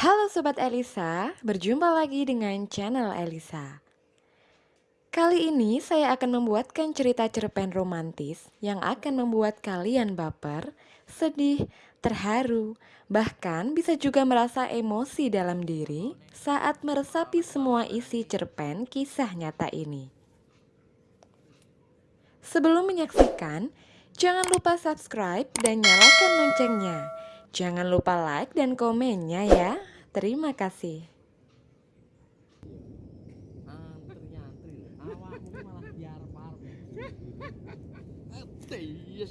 Halo Sobat Elisa, berjumpa lagi dengan channel Elisa. Kali ini saya akan membuatkan cerita cerpen romantis yang akan membuat kalian baper, sedih, terharu, bahkan bisa juga merasa emosi dalam diri saat meresapi semua isi cerpen kisah nyata ini. Sebelum menyaksikan, jangan lupa subscribe dan nyalakan loncengnya. Jangan lupa like dan komennya ya. Terima kasih. iya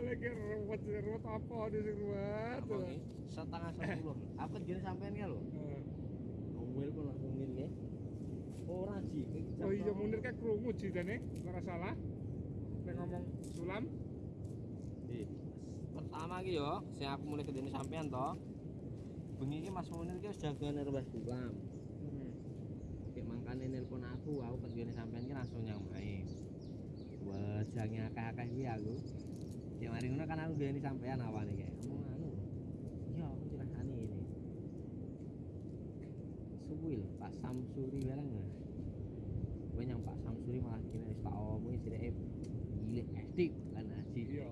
lagi ruwet ruwet apa di sing ruwet apa ini setengah sepuluh apa jadi sampean lo ngomel pun langsung ngene ora sih oh iya munir kayak krungu jidane ora salah. Nek ngomong sulam. Eh, pertama ki yo sing aku mulai kedene sampean to bengi iki Mas Munir ki wis jagone Mbah Sulam kayak mangkane nelpon aku aku kedene sampean ki langsung nyang main wajahnya akeh-akeh iki aku. Ya mari ngono kan aku duweni sampean awane kayak ngomong anu iya aku dirasani ini. Suwi lho Pak Samsuri bareng nggak gue yang Pak Samsuri malah kini wis tak omongi sithik gile estik kan aji iya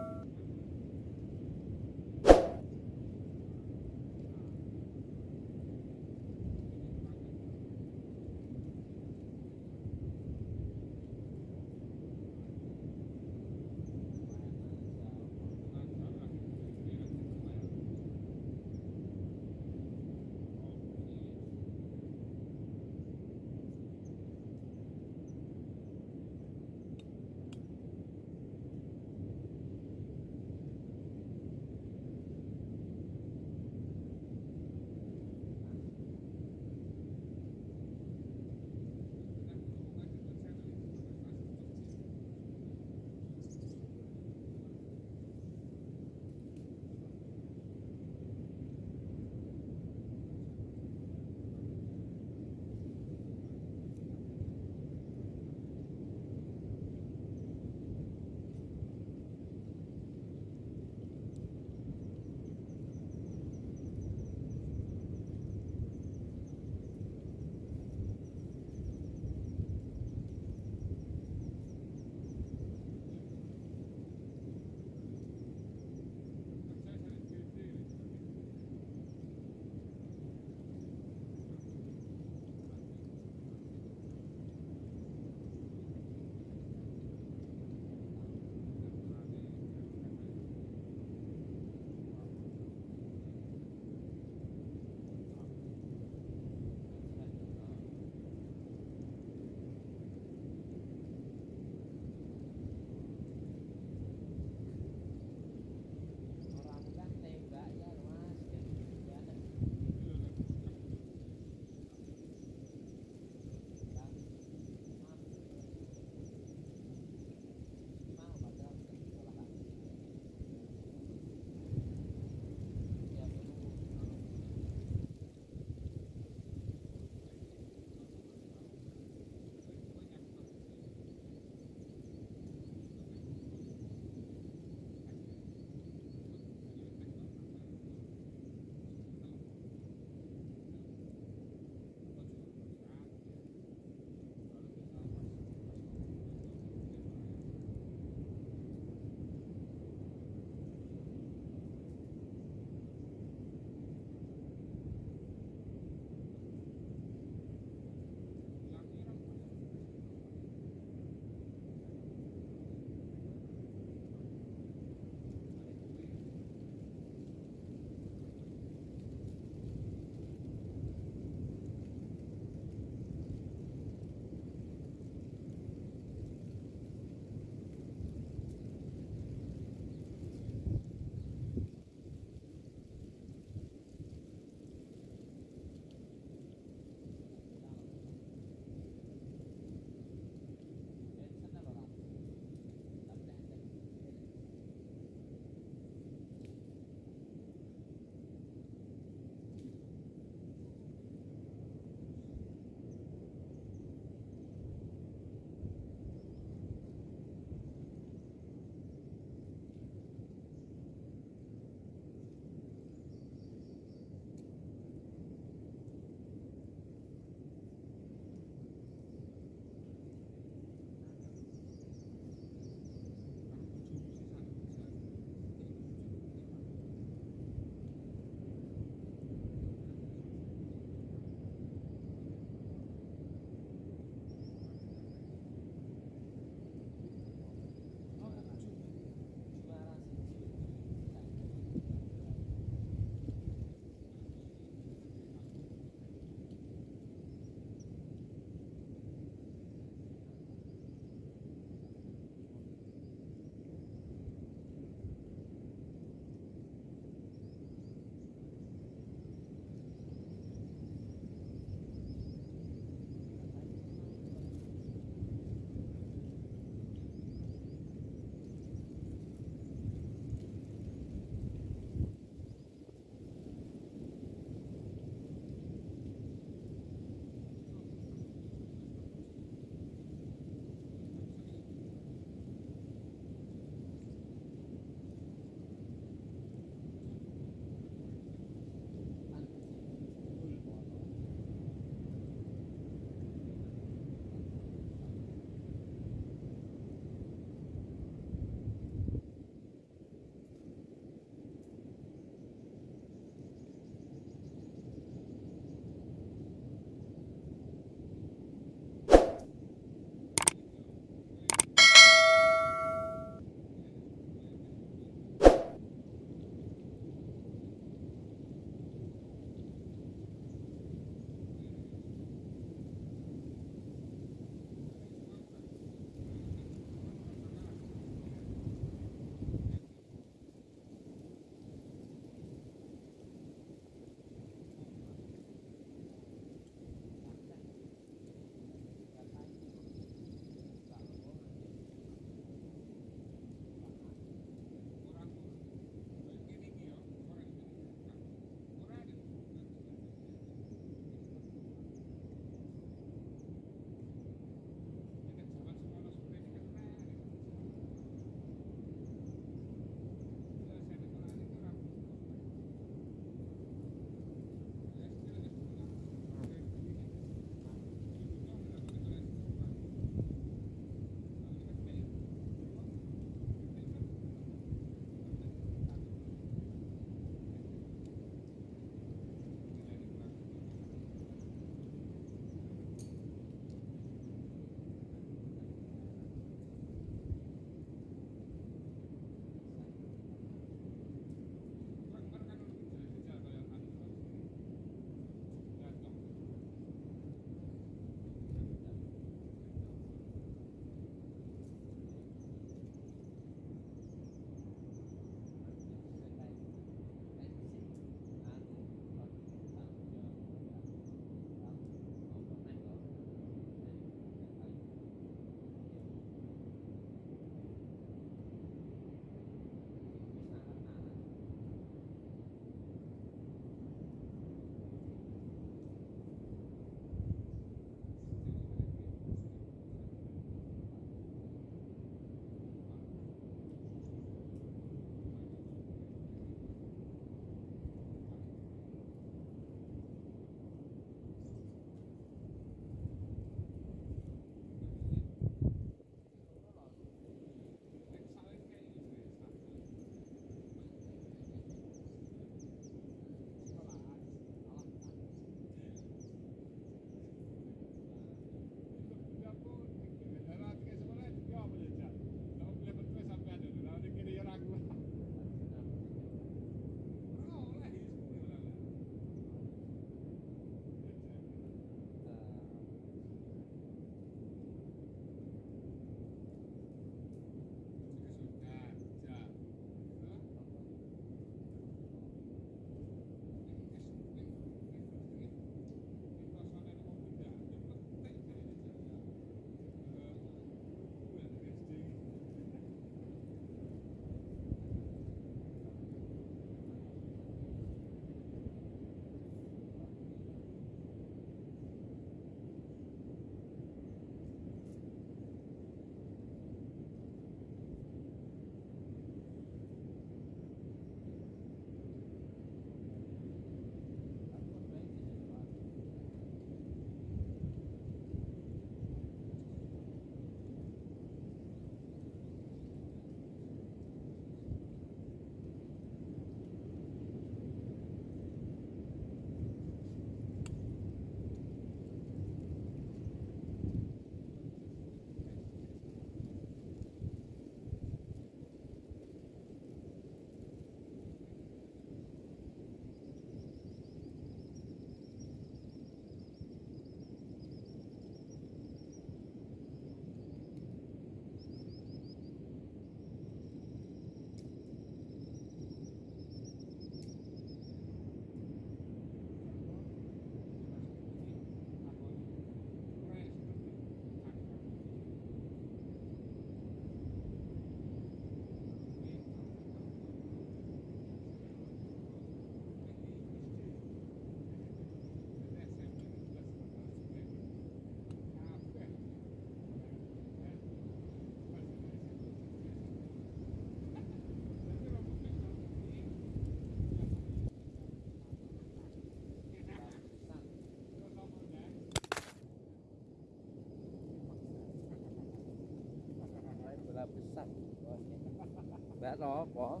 nó có